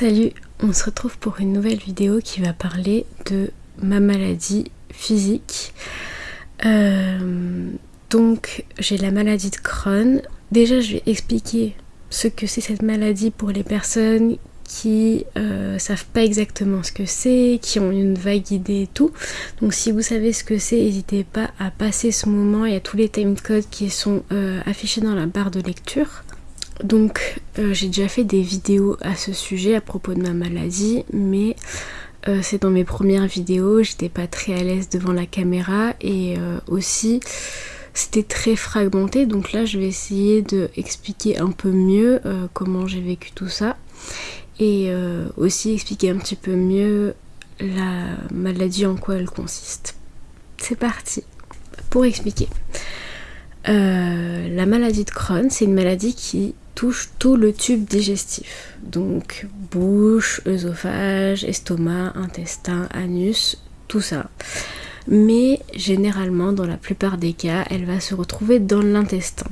Salut, on se retrouve pour une nouvelle vidéo qui va parler de ma maladie physique. Euh, donc j'ai la maladie de Crohn. Déjà je vais expliquer ce que c'est cette maladie pour les personnes qui euh, savent pas exactement ce que c'est, qui ont une vague idée et tout. Donc si vous savez ce que c'est, n'hésitez pas à passer ce moment. Il y a tous les timecodes qui sont euh, affichés dans la barre de lecture. Donc euh, j'ai déjà fait des vidéos à ce sujet à propos de ma maladie, mais euh, c'est dans mes premières vidéos, j'étais pas très à l'aise devant la caméra et euh, aussi c'était très fragmenté donc là je vais essayer de expliquer un peu mieux comment j'ai vécu tout ça et aussi expliquer un petit peu mieux la maladie en quoi elle consiste. C'est parti pour expliquer. la maladie de Crohn, c'est une maladie qui touche tout le tube digestif. Donc bouche, œsophage, estomac, intestin, anus, tout ça. Mais généralement, dans la plupart des cas, elle va se retrouver dans l'intestin.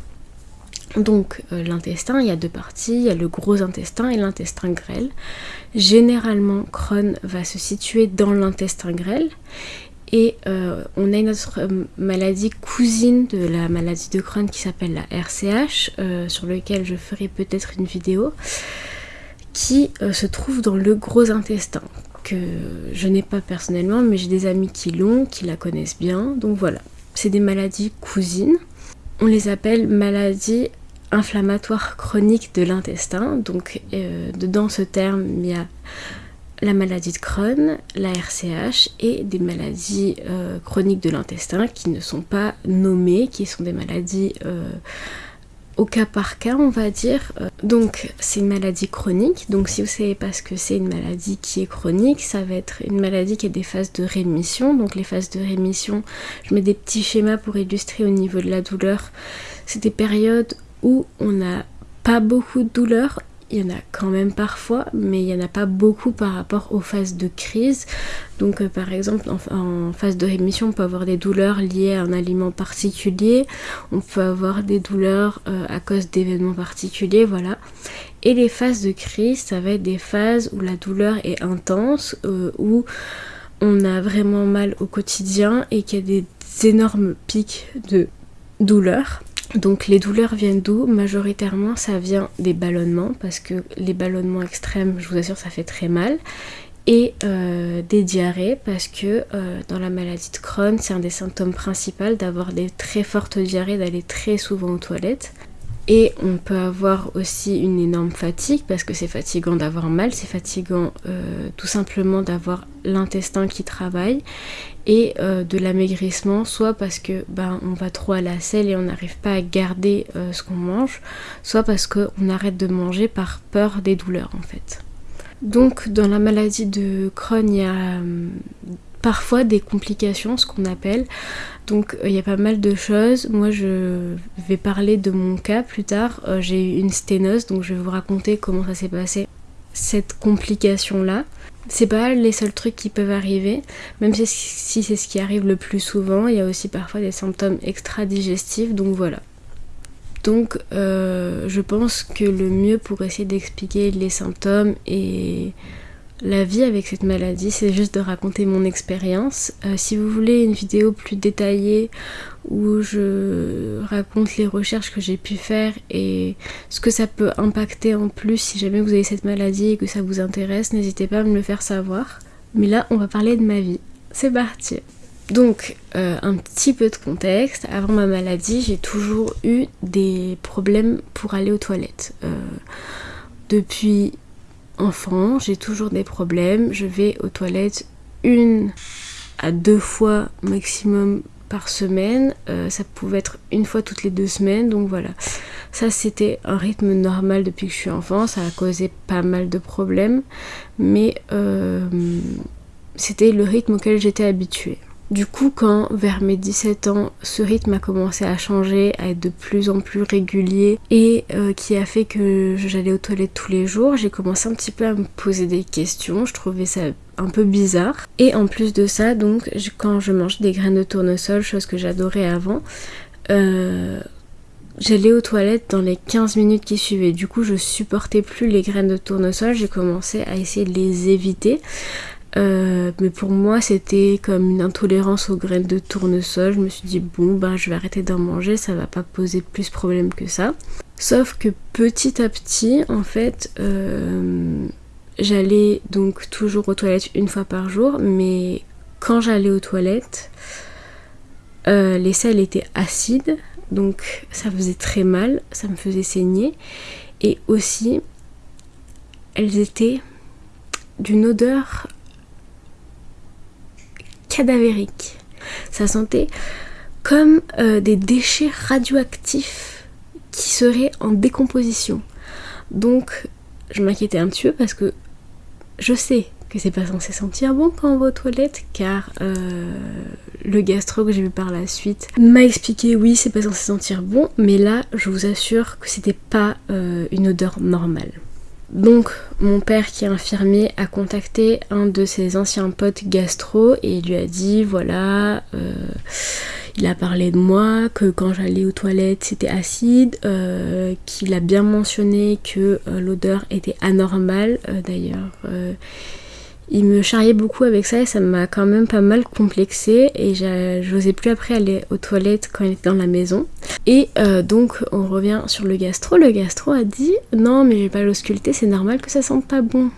Donc euh, l'intestin, il y a deux parties, il y a le gros intestin et l'intestin grêle. Généralement, Crohn va se situer dans l'intestin grêle et euh, on a une autre euh, maladie cousine de la maladie de Crohn qui s'appelle la RCH, euh, sur lequel je ferai peut-être une vidéo, qui se trouve dans le gros intestin, que je n'ai pas personnellement, mais j'ai des amis qui l'ont, qui la connaissent bien. Donc voilà, c'est des maladies cousines. On les appelle maladies inflammatoires chroniques de l'intestin. Donc dedans ce terme, il y a la maladie de Crohn, la RCH et des maladies euh, chroniques de l'intestin qui ne sont pas nommées, qui sont des maladies euh, au cas par cas on va dire. Euh, donc c'est une maladie chronique, donc si vous savez pas ce que c'est une maladie qui est chronique, ça va être une maladie qui a des phases de rémission. Donc les phases de rémission, je mets des petits schémas pour illustrer au niveau de la douleur. C'est des périodes où on n'a pas beaucoup de douleur il y en a quand même parfois, mais il n'y en a pas beaucoup par rapport aux phases de crise. Donc euh, par exemple en, phase de rémission, on peut avoir des douleurs liées à un aliment particulier, on peut avoir des douleurs euh, à cause d'événements particuliers, voilà. Et les phases de crise, ça va être des phases où la douleur est intense, euh, où on a vraiment mal au quotidien et qu'il y a des énormes pics de douleur. Donc les douleurs viennent d'où? Majoritairement ça vient des ballonnements parce que les ballonnements extrêmes, je vous assure, ça fait très mal. Et euh, des diarrhées parce que euh, dans la maladie de Crohn, c'est un des symptômes principaux d'avoir des très fortes diarrhées, d'aller très souvent aux toilettes. Et on peut avoir aussi une énorme fatigue parce que c'est fatigant d'avoir mal, c'est fatigant euh, tout simplement d'avoir l'intestin qui travaille et euh, de l'amaigrissement, soit parce que ben, on va trop à la selle et on n'arrive pas à garder euh, ce qu'on mange, soit parce qu'on arrête de manger par peur des douleurs en fait. Donc dans la maladie de Crohn, il y a parfois des complications, ce qu'on appelle. Donc euh, il y a pas mal de choses. Moi je vais parler de mon cas plus tard. Euh, j'ai eu une sténose, donc je vais vous raconter comment ça s'est passé. Cette complication là, c'est pas les seuls trucs qui peuvent arriver, même si, c'est ce qui arrive le plus souvent, il y a aussi parfois des symptômes extra-digestifs, donc voilà. Donc euh, je pense que le mieux pour essayer d'expliquer les symptômes et la vie avec cette maladie, c'est juste de raconter mon expérience. Euh, si vous voulez une vidéo plus détaillée où je raconte les recherches que j'ai pu faire et ce que ça peut impacter en plus si jamais vous avez cette maladie et que ça vous intéresse, n'hésitez pas à me le faire savoir. Mais là, on va parler de ma vie. C'est parti donc, euh, un petit peu de contexte. Avant ma maladie, j'ai toujours eu des problèmes pour aller aux toilettes. Euh, depuis enfant, j'ai toujours des problèmes. Je vais aux toilettes une à deux fois maximum par semaine. Euh, ça pouvait être une fois toutes les deux semaines. Donc voilà. Ça c'était un rythme normal depuis que je suis enfant. Ça a causé pas mal de problèmes. Mais euh, c'était le rythme auquel j'étais habituée. Du coup, quand vers mes 17 ans, ce rythme a commencé à changer, à être de plus en plus régulier et euh, qui a fait que j'allais aux toilettes tous les jours, j'ai commencé un petit peu à me poser des questions. Je trouvais ça un peu bizarre. Et en plus de ça, donc, quand je mangeais des graines de tournesol, chose que j'adorais avant, euh, j'allais aux toilettes dans les 15 minutes qui suivaient. Du coup, je supportais plus les graines de tournesol. J'ai commencé à essayer de les éviter. Euh, mais pour moi, c'était comme une intolérance aux graines de tournesol. Je me suis dit, bon, ben, je vais arrêter d'en manger, ça va pas poser plus de problème que ça. Sauf que petit à petit, en fait, euh, j'allais donc toujours aux toilettes une fois par jour, mais quand j'allais aux toilettes, euh, les selles étaient acides, donc ça faisait très mal, ça me faisait saigner. Et aussi, elles étaient d'une odeur cadavérique. Ça sentait comme euh, des déchets radioactifs qui seraient en décomposition. Donc je m'inquiétais un petit peu parce que je sais que c'est pas censé sentir bon quand on va aux toilettes car euh, le gastro que j'ai vu par la suite m'a expliqué oui c'est pas censé sentir bon mais là je vous assure que c'était pas euh, une odeur normale. Donc mon père qui est infirmier a contacté un de ses anciens potes gastro et lui a dit voilà euh, il a parlé de moi, que quand j'allais aux toilettes c'était acide, qu'il a bien mentionné que l'odeur était anormale d'ailleurs il me charriait beaucoup avec ça et ça m'a quand même pas mal complexé et j'osais plus après aller aux toilettes quand il était dans la maison. Et euh, donc on revient sur le gastro. Le gastro a dit non mais j'ai pas l'ausculté, c'est normal que ça sente pas bon.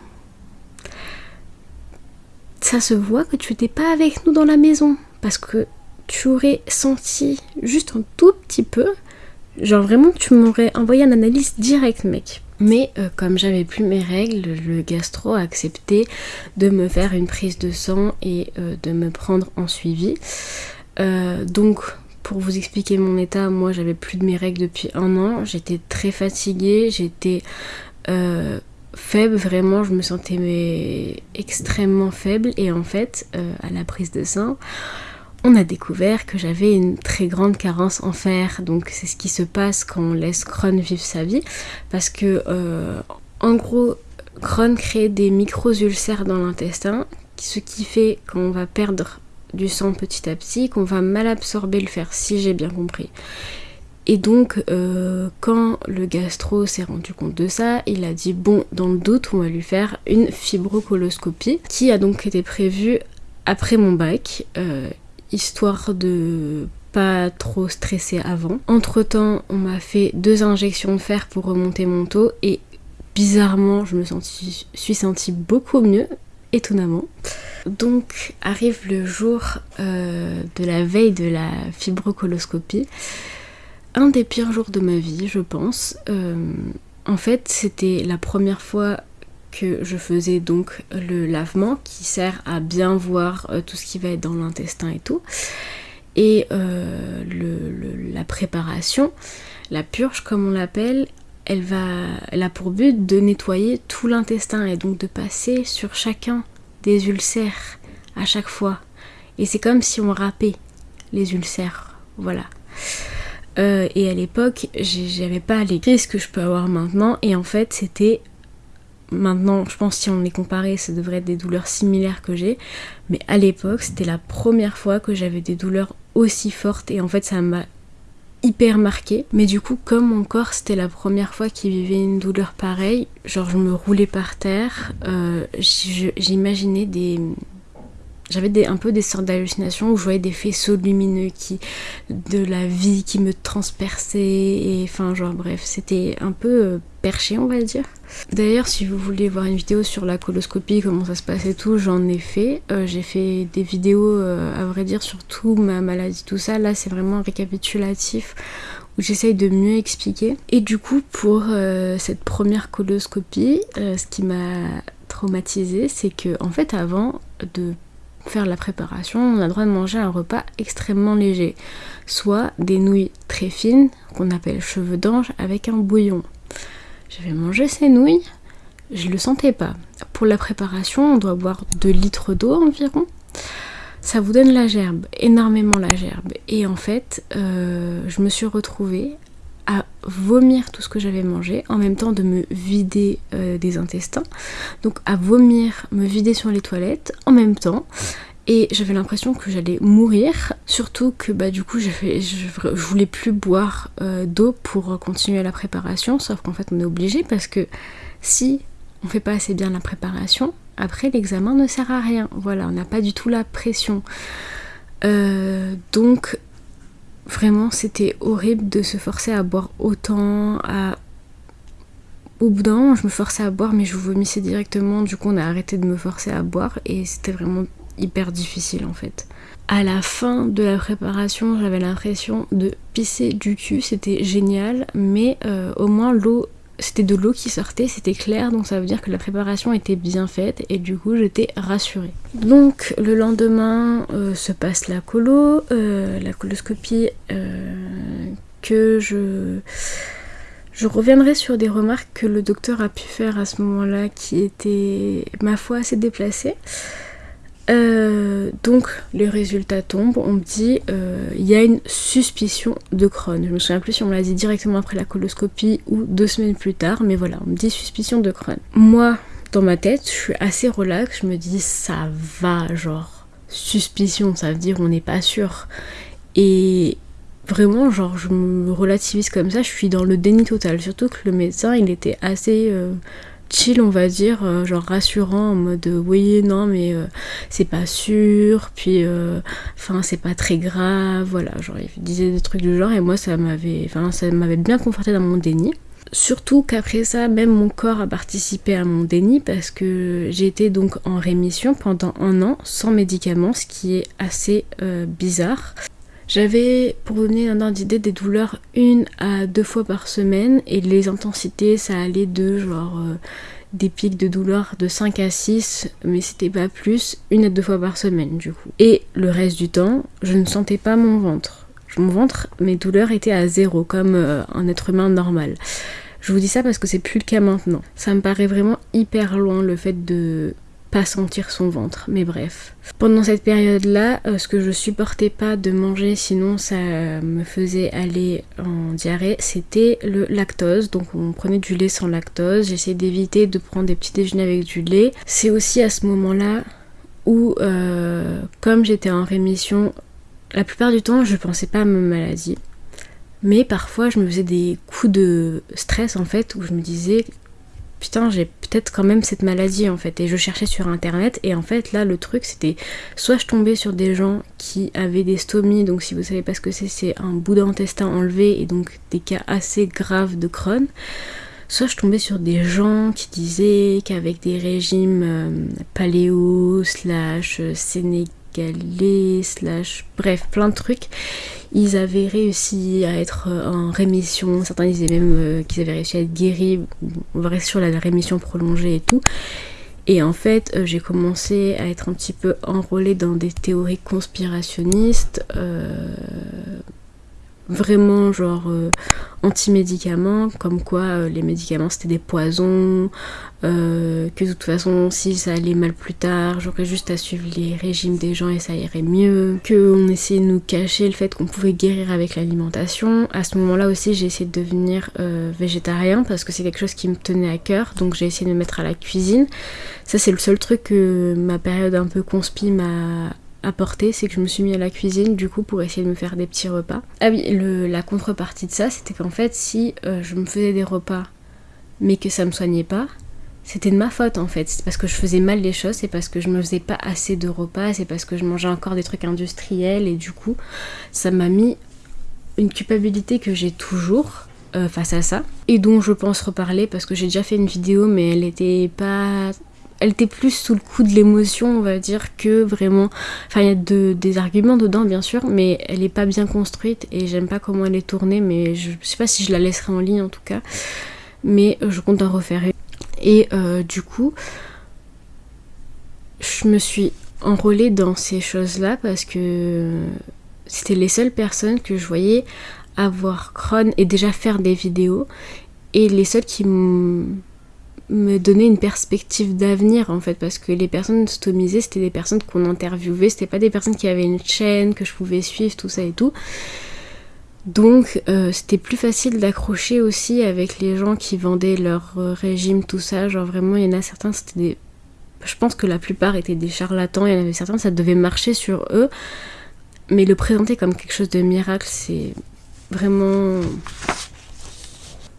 Ça se voit que tu n'étais pas avec nous dans la maison parce que tu aurais senti juste un tout petit peu, genre vraiment tu m'aurais envoyé une analyse directe mec. Mais euh, comme j'avais plus mes règles, le gastro a accepté de me faire une prise de sang et euh, de me prendre en suivi. Euh, donc pour vous expliquer mon état, moi j'avais plus de mes règles depuis un an, j'étais très fatiguée, j'étais faible, vraiment. Je me sentais extrêmement faible. Et en fait à la prise de sang, on a découvert que j'avais une très grande carence en fer. Donc c'est ce qui se passe quand on laisse Crohn vivre sa vie. Parce que euh, en gros, Crohn crée des micro-ulcères dans l'intestin, ce qui fait qu'on va perdre du sang petit à petit, qu'on va mal absorber le fer, si j'ai bien compris. Et donc, euh, quand le gastro s'est rendu compte de ça, il a dit bon, dans le doute, on va lui faire une fibrocoloscopie, qui a donc été prévue après mon bac. Euh, histoire de pas trop stresser avant. Entre temps, on m'a fait deux injections de fer pour remonter mon taux et bizarrement, je me suis sentie beaucoup mieux, étonnamment. Donc arrive le jour euh, de la veille de la fibrocoloscopie. Un des pires jours de ma vie, je pense. Euh, en fait, c'était la première fois je faisais donc le lavement qui sert à bien voir euh, tout ce qui va être dans l'intestin et tout. Et euh, la préparation, la purge comme on l'appelle, elle, va, elle a pour but de nettoyer tout l'intestin et donc de passer sur chacun des ulcères à chaque fois. Et c'est comme si on râpait les ulcères. Voilà. Euh, et à l'époque, j'avais pas les crises que je peux avoir maintenant. Et en fait, c'était Maintenant, je pense si on les comparait, ça devrait être des douleurs similaires que j'ai. Mais à l'époque, c'était la première fois que j'avais des douleurs aussi fortes et en fait, ça m'a hyper marqué. Mais du coup, comme mon corps, c'était la première fois qu'il vivait une douleur pareille, genre je me roulais par terre, euh, j'imaginais des, j'avais un peu des sortes d'hallucinations où je voyais des faisceaux lumineux qui de la vie qui me transperçaient et enfin genre bref c'était un peu euh, perché on va dire. D'ailleurs si vous voulez voir une vidéo sur la coloscopie comment ça se passe et tout j'en ai fait. Euh, j'ai fait des vidéos euh, à vrai dire sur tout ma maladie tout ça. Là c'est vraiment récapitulatif où j'essaye de mieux expliquer. Et du coup pour cette première coloscopie ce qui m'a traumatisée c'est que en fait avant de faire la préparation, on a le droit de manger un repas extrêmement léger, soit des nouilles très fines qu'on appelle cheveux d'ange avec un bouillon. J'avais mangé ces nouilles, je le sentais pas. Pour la préparation, on doit boire 2 litres d'eau environ. Ça vous donne la gerbe, énormément la gerbe. Et en fait, euh, je me suis retrouvée à vomir tout ce que j'avais mangé, en même temps de me vider euh, des intestins. Donc à vomir, me vider sur les toilettes en même temps. et j'avais l'impression que j'allais mourir. Surtout que bah du coup je, voulais plus boire euh, d'eau pour continuer la préparation, sauf qu'en fait on est obligé parce que si on fait pas assez bien la préparation, après l'examen ne sert à rien. Voilà, on n'a pas du tout la pression. Euh, donc vraiment c'était horrible de se forcer à boire autant, au bout d'un moment, je me forçais à boire, mais je vomissais directement. Du coup, on a arrêté de me forcer à boire et c'était vraiment hyper difficile en fait. À la fin de la préparation, j'avais l'impression de pisser du cul, c'était génial, mais euh, au moins l'eau, c'était de l'eau qui sortait, c'était clair, donc ça veut dire que la préparation était bien faite et du coup j'étais rassurée. Donc le lendemain euh, se passe la colo, euh, la coloscopie que je je reviendrai sur des remarques que le docteur a pu faire à ce moment-là qui étaient, ma foi, assez déplacées. Euh, donc les résultats tombent, on me dit euh, il y a une suspicion de Crohn. Je me souviens plus si on me l'a dit directement après la coloscopie ou deux semaines plus tard, mais voilà, on me dit suspicion de Crohn. Moi, dans ma tête, je suis assez relax, je me dis ça va, genre suspicion, ça veut dire on n'est pas sûr. Et vraiment, genre, je me relativise comme ça, je suis dans le déni total. Surtout que le médecin, il était assez euh, chill, on va dire, euh, genre rassurant, en mode oui, non, mais euh, c'est pas sûr, puis enfin, c'est pas très grave, voilà, genre, il disait des trucs du genre, et moi, ça m'avait, enfin, ça m'avait bien conforté dans mon déni. Surtout qu'après ça, même mon corps a participé à mon déni parce que été donc en rémission pendant un an sans médicaments, ce qui est assez bizarre. J'avais, pour donner un ordre d'idée, des douleurs une à deux fois par semaine et les intensités, ça allait de genre euh, des pics de douleur de 5 à 6, mais c'était pas plus, une à deux fois par semaine du coup. Et le reste du temps, je ne sentais pas mon ventre. Mon ventre, mes douleurs étaient à zéro, comme euh, un être humain normal. Je vous dis ça parce que c'est plus le cas maintenant. Ça me paraît vraiment hyper loin le fait de pas sentir son ventre, mais bref. Pendant cette période-là, euh, ce que je supportais pas de manger, sinon ça me faisait aller en diarrhée, c'était le lactose. Donc on prenait du lait sans lactose. J'essayais d'éviter de prendre des petits déjeuners avec du lait. C'est aussi à ce moment-là où, euh, comme j'étais en rémission, la plupart du temps, je pensais pas à ma maladie. Mais parfois, je me faisais des coups de stress en fait, où je me disais putain j'ai peut-être quand même cette maladie en fait. Et je cherchais sur internet et en fait là le truc c'était soit je tombais sur des gens qui avaient des stomies donc si vous savez pas ce que c'est c'est un bout d'intestin enlevé et donc des cas assez graves de Crohn. Soit je tombais sur des gens qui disaient qu'avec des régimes euh, paléo slash euh, sénégalais slash bref plein de trucs. Ils avaient réussi à être euh, en rémission, certains disaient même euh, qu'ils avaient réussi à être guéris, on va rester sur la rémission prolongée et tout. Et en fait, euh, j'ai commencé à être un petit peu enrôlée dans des théories conspirationnistes, vraiment genre euh, anti-médicaments, comme quoi euh, les médicaments c'était des poisons, euh, que de toute façon si ça allait mal plus tard, j'aurais juste à suivre les régimes des gens et ça irait mieux, qu'on essayait de nous cacher le fait qu'on pouvait guérir avec l'alimentation. À ce moment-là aussi j'ai essayé de devenir végétarien parce que c'est quelque chose qui me tenait à cœur, donc j'ai essayé de me mettre à la cuisine. Ça c'est le seul truc que ma période un peu conspi m'a c'est que je me suis mis à la cuisine du coup pour essayer de me faire des petits repas. Ah oui, la contrepartie de ça, c'était qu'en fait, si euh, je me faisais des repas mais que ça me soignait pas, c'était de ma faute en fait. C'est parce que je faisais mal les choses, c'est parce que je me faisais pas assez de repas, c'est parce que je mangeais encore des trucs industriels et du coup, ça m'a mis une culpabilité que j'ai toujours. Euh, face à ça et dont je pense reparler parce que j'ai déjà fait une vidéo mais elle était pas elle était plus sous le coup de l'émotion, on va dire, que vraiment. Enfin, il y a des arguments dedans, bien sûr, mais elle est pas bien construite et j'aime pas comment elle est tournée, mais je, sais pas si je la laisserai en ligne en tout cas. Mais euh, je compte en refaire. Et euh, du coup, je me suis enrôlée dans ces choses-là parce que c'était les seules personnes que je voyais avoir Crohn et déjà faire des vidéos et les seules qui me donner une perspective d'avenir en fait parce que les personnes stomisées c'était des personnes qu'on interviewait c'était pas des personnes qui avaient une chaîne que je pouvais suivre tout ça et tout donc euh, c'était plus facile d'accrocher aussi avec les gens qui vendaient leur euh, régime tout ça genre vraiment il y en a certains c'était des je pense que la plupart étaient des charlatans, il y en avait certains, ça devait marcher sur eux. Mais le présenter comme quelque chose de miracle, c'est vraiment...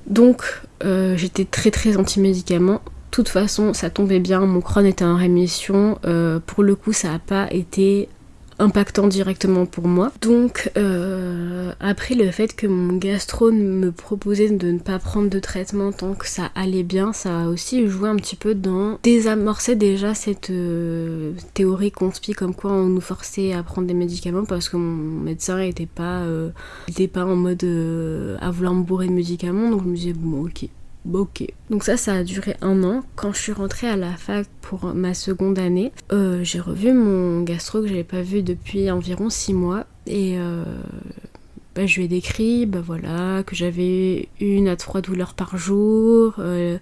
Donc, euh, j'étais très très anti-médicaments. De toute façon, ça tombait bien, mon crâne était en rémission. Euh, pour le coup, ça n'a pas été impactant directement pour moi. Donc euh, après le fait que mon gastro me proposait de ne pas prendre de traitement tant que ça allait bien, ça a aussi joué un petit peu dans désamorcer déjà cette euh, théorie conspi comme quoi on nous forçait à prendre des médicaments parce que mon médecin était pas, euh, était pas en mode à vouloir me bourrer de médicaments donc je me disais bon ok ok. Donc ça, ça a duré un an. Quand je suis rentrée à la fac pour ma seconde année, euh, j'ai revu mon gastro que j'avais pas vu depuis environ six mois. Et euh, bah, je lui ai décrit bah, voilà, que j'avais une à trois douleurs par jour, euh,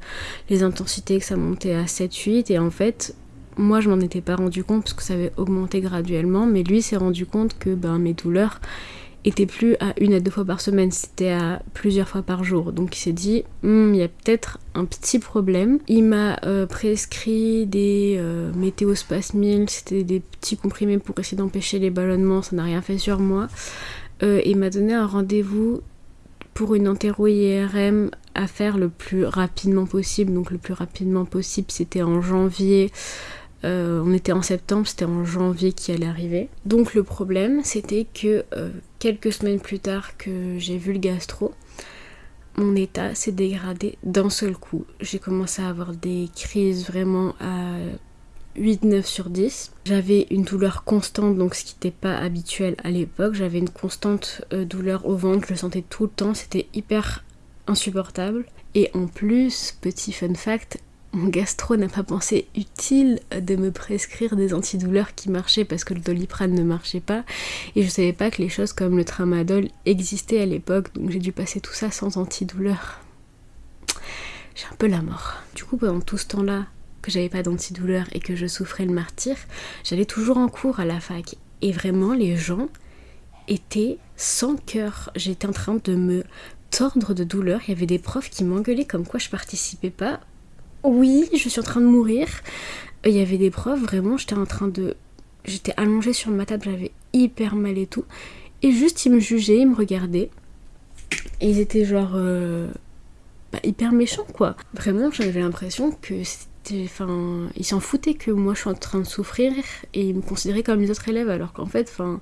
les intensités que ça montait à 7-8. Et en fait, moi je m'en étais pas rendu compte parce que ça avait augmenté graduellement, mais lui s'est rendu compte que ben, mes douleurs était plus à une à deux fois par semaine, c'était à plusieurs fois par jour. Donc il s'est dit, hmm, il y a peut-être un petit problème. Il m'a euh, prescrit des euh, météospasmils, c'était des petits comprimés pour essayer d'empêcher les ballonnements, ça n'a rien fait sur moi. Euh, il m'a donné un rendez-vous pour une entéro-IRM à faire le plus rapidement possible. Donc le plus rapidement possible, c'était en janvier euh, on était en septembre, c'était en janvier qui allait arriver. Donc le problème, c'était que euh, quelques semaines plus tard que j'ai vu le gastro, mon état s'est dégradé d'un seul coup. J'ai commencé à avoir des crises vraiment à 8-9 sur 10. J'avais une douleur constante, donc ce qui n'était pas habituel à l'époque. J'avais une constante euh, douleur au ventre, je le sentais tout le temps, c'était hyper insupportable. Et en plus, petit fun fact, mon gastro n'a pas pensé utile de me prescrire des antidouleurs qui marchaient parce que le doliprane ne marchait pas et je savais pas que les choses comme le tramadol existaient à l'époque donc j'ai dû passer tout ça sans antidouleur. J'ai un peu la mort. Du coup pendant tout ce temps-là que j'avais pas d'antidouleur et que je souffrais le martyr, j'allais toujours en cours à la fac et vraiment les gens étaient sans cœur. J'étais en train de me tordre de douleur. Il y avait des profs qui m'engueulaient comme quoi je participais pas oui, je suis en train de mourir. Il y avait des preuves, vraiment, j'étais en train de... J'étais allongée sur ma table, j'avais hyper mal et tout. Et juste, ils me jugeaient, ils me regardaient. Et ils étaient genre... Euh, bah, hyper méchants, quoi. Vraiment, j'avais l'impression que c'était... Enfin, ils s'en foutaient que moi, je suis en train de souffrir. Et ils me considéraient comme les autres élèves, alors qu'en fait, enfin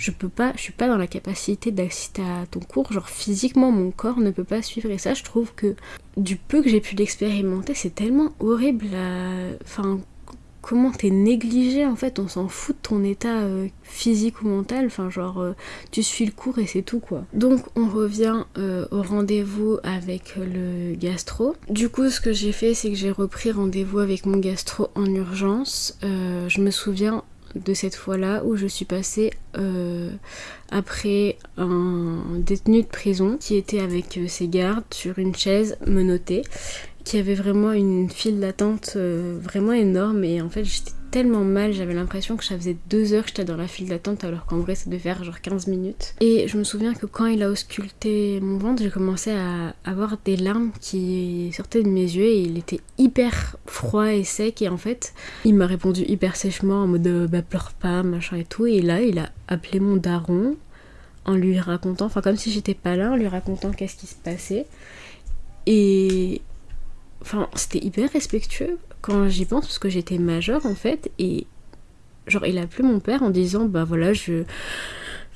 je peux pas, je suis pas dans la capacité d'assister à ton cours, genre physiquement mon corps ne peut pas suivre et ça je trouve que du peu que j'ai pu l'expérimenter c'est tellement horrible, enfin comment t'es négligé en fait, on s'en fout de ton état euh, physique ou mental, enfin genre euh, tu suis le cours et c'est tout quoi. Donc on revient euh, au rendez-vous avec le gastro. Du coup ce que j'ai fait c'est que j'ai repris rendez-vous avec mon gastro en urgence. je me souviens de cette fois-là où je suis passée euh, après un détenu de prison qui était avec euh, ses gardes sur une chaise menotée, qui avait vraiment une file d'attente euh, vraiment énorme et en fait j'étais tellement mal, j'avais l'impression que ça faisait deux heures que j'étais dans la file d'attente alors qu'en vrai ça devait faire genre 15 minutes. Et je me souviens que quand il a ausculté mon ventre, j'ai commencé à avoir des larmes qui sortaient de mes yeux et il était hyper froid et sec et en fait il m'a répondu hyper sèchement en mode euh, bah pleure pas machin et tout et là il a appelé mon daron en lui racontant, enfin comme si j'étais pas là, en lui racontant qu'est-ce qui se passait. Et enfin c'était hyper respectueux quand j'y pense parce que j'étais majeure en fait et genre il a appelé mon père en disant bah voilà je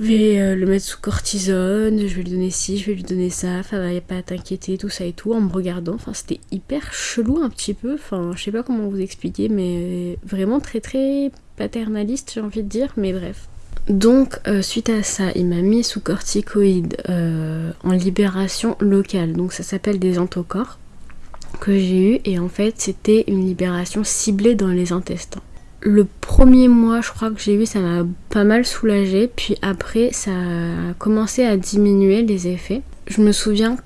vais euh, le mettre sous cortisone, je vais lui donner ci, je vais lui donner ça, enfin pas t'inquiéter, tout ça et tout, en me regardant, enfin c'était hyper chelou un petit peu, enfin je sais pas comment vous expliquer, mais vraiment très très paternaliste j'ai envie de dire, mais bref. Donc euh, suite à ça, il m'a mis sous corticoïdes euh, en libération locale, donc ça s'appelle des antocorps que j'ai eu et en fait c'était une libération ciblée dans les intestins. Le premier mois je crois que j'ai eu ça m'a pas mal soulagé puis après ça a commencé à diminuer les effets. Je me souviens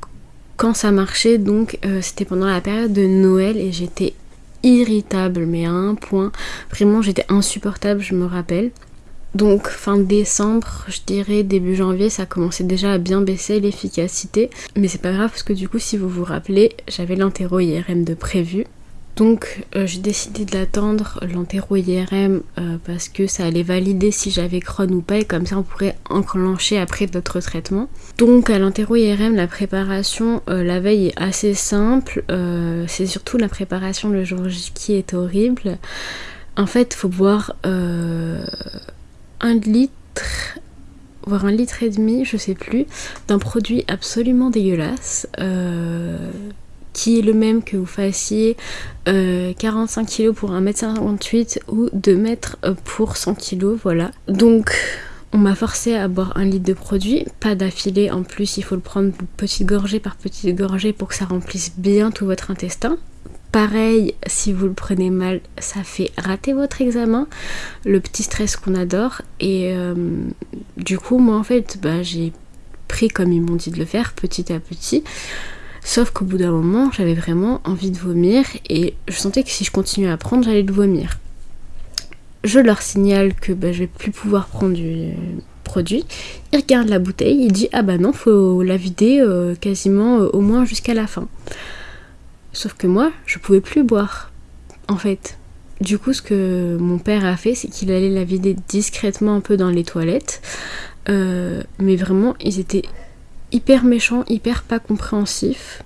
quand ça marchait donc euh, c'était pendant la période de Noël et j'étais irritable mais à un point vraiment j'étais insupportable je me rappelle donc fin décembre, je dirais début janvier, ça commençait déjà à bien baisser l'efficacité. Mais c'est pas grave parce que du coup, si vous vous rappelez, j'avais l'interro IRM de prévu. Donc euh, j'ai décidé de l'attendre, l'entéro-IRM, euh, parce que ça allait valider si j'avais Crohn ou pas, et comme ça on pourrait enclencher après d'autres traitements. Donc à l'entéro-IRM, la préparation la veille est assez simple, c'est surtout la préparation le jour J qui est horrible. En fait, il faut boire un litre voire un litre et demi, je sais plus, d'un produit absolument dégueulasse. Euh, qui est le même que vous fassiez 45 euh, kg pour 1m58 ou 2 mètres euh, pour 100 kg, voilà. Donc on m'a forcé à boire un litre de produit, pas d'affilée en plus, il faut le prendre petite gorgée par petite gorgée pour que ça remplisse bien tout votre intestin. Pareil, si vous le prenez mal, ça fait rater votre examen, le petit stress qu'on adore. Et euh, du coup, moi en fait, bah, j'ai pris comme ils m'ont dit de le faire, petit à petit. Sauf qu'au bout d'un moment, j'avais vraiment envie de vomir et je sentais que si je continuais à prendre, j'allais le vomir. Je leur signale que bah, je vais plus pouvoir prendre du produit. Ils regardent la bouteille, il dit ah bah non, faut la vider euh, quasiment euh, au moins jusqu'à la fin. Sauf que moi, je pouvais plus boire, en fait. Du coup, ce que mon père a fait, c'est qu'il allait la vider discrètement un peu dans les toilettes. Euh, mais vraiment, ils étaient hyper méchants, hyper pas compréhensifs.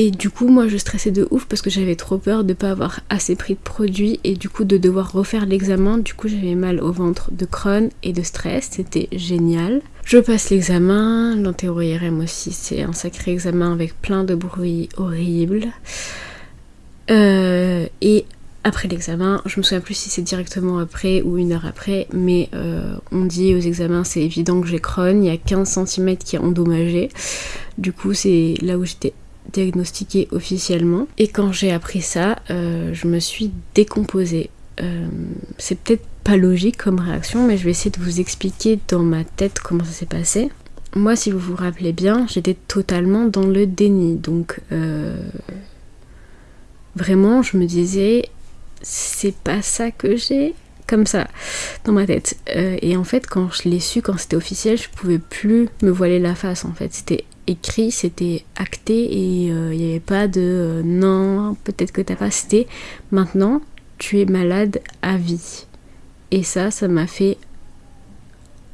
Et du coup, moi, je stressais de ouf parce que j'avais trop peur de pas avoir assez pris de produits et du coup de devoir refaire l'examen. Du coup, j'avais mal au ventre de Crohn et de stress. C'était génial. Je passe l'examen, l'entéro-IRM aussi, c'est un sacré examen avec plein de bruit horrible. Euh, et après l'examen, je me souviens plus si c'est directement après ou une heure après, mais euh, on dit aux examens c'est évident que j'ai Crohn, il y a 15 cm qui est endommagé. Du coup, c'est là où j'étais diagnostiquée officiellement. Et quand j'ai appris ça, euh, je me suis décomposée. c'est peut-être logique comme réaction, mais je vais essayer de vous expliquer dans ma tête comment ça s'est passé. Moi, si vous vous rappelez bien, j'étais totalement dans le déni. Donc, euh, vraiment, je me disais, c'est pas ça que j'ai comme ça dans ma tête. Euh, et en fait, quand je l'ai su, quand c'était officiel, je pouvais plus me voiler la face. En fait, c'était écrit, c'était acté et euh, il n'y avait pas de non, peut-être que t'as pas. C'était maintenant, tu es malade à vie. Et ça, ça m'a fait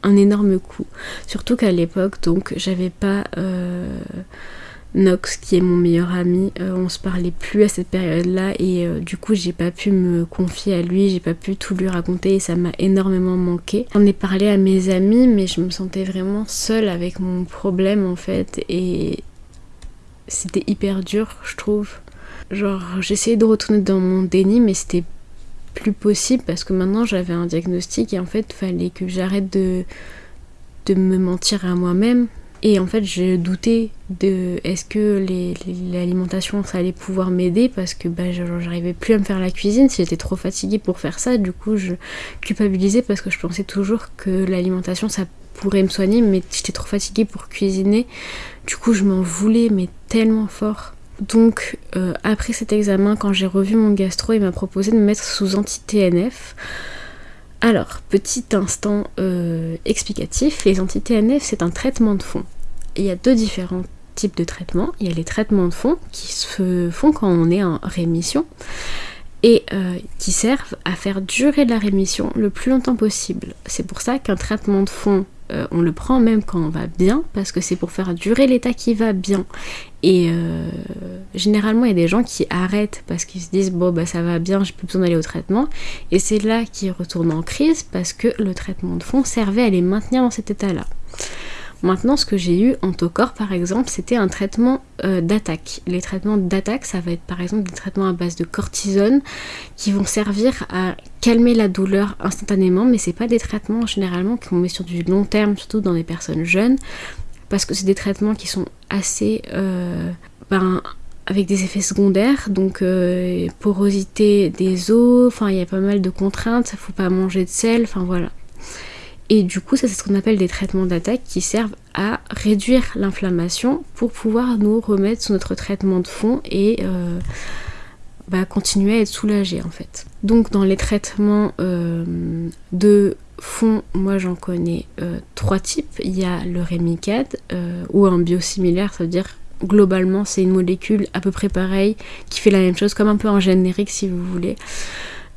un énorme coup. Surtout qu'à l'époque, donc, j'avais pas euh, Nox qui est mon meilleur ami. Euh, on se parlait plus à cette période-là et euh, du coup, j'ai pas pu me confier à lui, j'ai pas pu tout lui raconter et ça m'a énormément manqué. J'en ai parlé à mes amis, mais je me sentais vraiment seule avec mon problème en fait et c'était hyper dur, je trouve. Genre, j'essayais de retourner dans mon déni, mais c'était plus possible parce que maintenant j'avais un diagnostic et en fait fallait que j'arrête de me mentir à moi-même. Et en fait, j'ai douté de est-ce que l'alimentation ça allait pouvoir m'aider parce que bah, j'arrivais plus à me faire la cuisine, si j'étais trop fatiguée pour faire ça. Du coup, je culpabilisais parce que je pensais toujours que l'alimentation ça pourrait me soigner, mais j'étais trop fatiguée pour cuisiner. Du coup, je m'en voulais, mais tellement fort. Donc euh, après cet examen, quand j'ai revu mon gastro, il m'a proposé de me mettre sous anti-TNF. Alors, petit instant euh, explicatif, les anti-TNF c'est un traitement de fond. Il y a deux différents types de traitements. Il y a les traitements de fond qui se font quand on est en rémission et euh, qui servent à faire durer la rémission le plus longtemps possible. C'est pour ça qu'un traitement de fond euh, on le prend même quand on va bien, parce que c'est pour faire durer l'état qui va bien. Et euh, généralement, il y a des gens qui arrêtent parce qu'ils se disent bon bah ça va bien, j'ai plus besoin d'aller au traitement. Et c'est là qu'ils retournent en crise parce que le traitement de fond servait à les maintenir dans cet état-là. Maintenant, ce que j'ai eu en Tocor, par exemple, c'était un traitement euh, d'attaque. Les traitements d'attaque, ça va être par exemple des traitements à base de cortisone qui vont servir à calmer la douleur instantanément, mais c'est pas des traitements généralement qu'on met sur du long terme, surtout dans des personnes jeunes, parce que c'est des traitements qui sont assez euh, ben, avec des effets secondaires, donc euh, porosité des os, enfin il y a pas mal de contraintes, faut pas manger de sel, enfin voilà. Et du coup, ça c'est ce qu'on appelle des traitements d'attaque qui servent à réduire l'inflammation pour pouvoir nous remettre sous notre traitement de fond et euh, bah, continuer à être soulagé en fait. Donc dans les traitements euh, de fond, moi j'en connais euh, trois types. Il y a le Remicade ou un biosimilaire, ça veut dire globalement c'est une molécule à peu près pareille qui fait la même chose comme un peu en générique si vous voulez.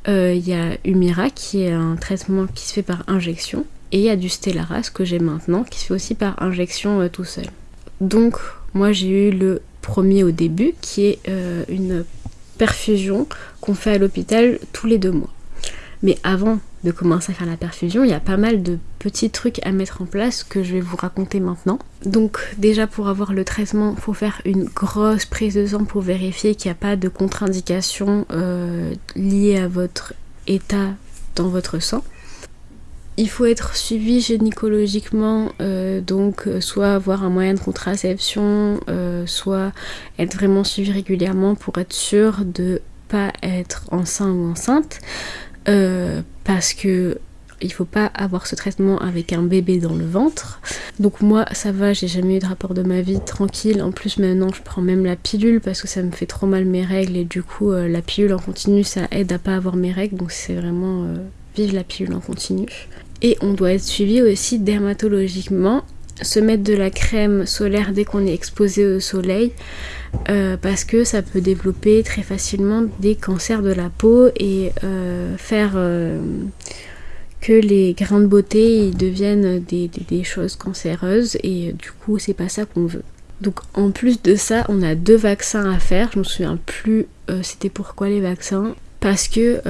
Il y a Humira qui est un traitement qui se fait par injection et il y a du Stellaras que j'ai maintenant qui se fait aussi par injection euh, tout seul. Donc moi j'ai eu le premier au début qui est euh, une perfusion qu'on fait à l'hôpital tous les deux mois. Mais avant de commencer à faire la perfusion, il y a pas mal de petits trucs à mettre en place que je vais vous raconter maintenant. Donc déjà pour avoir le traitement, il faut faire une grosse prise de sang pour vérifier qu'il n'y a pas de contre-indication euh, liée à votre état dans votre sang. Il faut être suivi gynécologiquement, euh, donc euh, soit avoir un moyen de contraception, soit être vraiment suivi régulièrement pour être sûr de pas être enceinte ou enceinte. Euh, parce que il faut pas avoir ce traitement avec un bébé dans le ventre. Donc moi ça va, j'ai jamais eu de rapport de ma vie tranquille. En plus maintenant je prends même la pilule parce que ça me fait trop mal mes règles et du coup euh, la pilule en continu ça aide à pas avoir mes règles donc c'est vraiment euh, vive la pilule en continu. Et on doit être suivi aussi dermatologiquement se mettre de la crème solaire dès qu'on est exposé au soleil euh, parce que ça peut développer très facilement des cancers de la peau et euh, faire euh, que les grains de beauté deviennent des, des, choses cancéreuses et du coup c'est pas ça qu'on veut. Donc en plus de ça on a deux vaccins à faire, je me souviens plus c'était pourquoi les vaccins parce que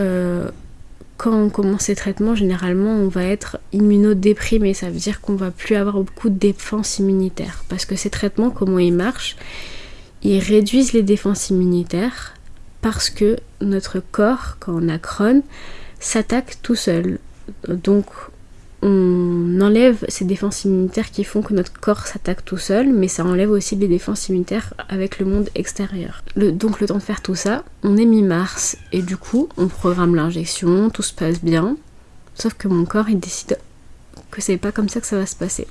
quand on commence ces traitements, généralement, on va être immunodéprimé. Ça veut dire qu'on va plus avoir beaucoup de défense immunitaire. Parce que ces traitements, comment ils marchent? Ils réduisent les défenses immunitaires parce que notre corps, quand on a Crohn, s'attaque tout seul. Donc, on enlève ces défenses immunitaires qui font que notre corps s'attaque tout seul, mais ça enlève aussi les défenses immunitaires avec le monde extérieur. donc le temps de faire tout ça, on est mi-mars, et du coup on programme l'injection, tout se passe bien, sauf que mon corps il décide que c'est pas comme ça que ça va se passer.